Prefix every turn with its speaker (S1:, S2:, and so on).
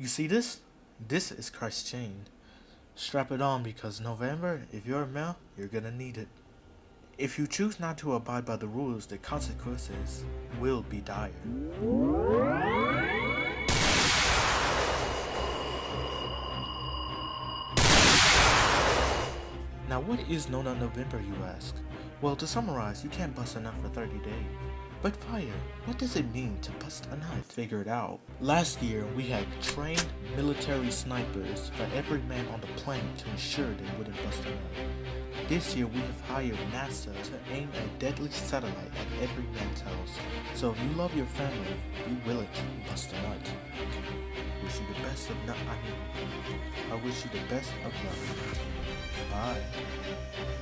S1: You see this? This is Christ's chain. Strap it on because November, if you're a male, you're gonna need it. If you choose not to abide by the rules, the consequences will be dire. Now what is No Nut November you ask? Well to summarize, you can't bust nut for 30 days. But fire, what does it mean to bust a nut? Figure it out. Last year, we had trained military snipers for every man on the planet to ensure they wouldn't bust a nut. This year, we have hired NASA to aim a deadly satellite at every man's house. So if you love your family, be will to bust a nut. Wish you the best of nut I mean, I wish you the best of luck. Bye.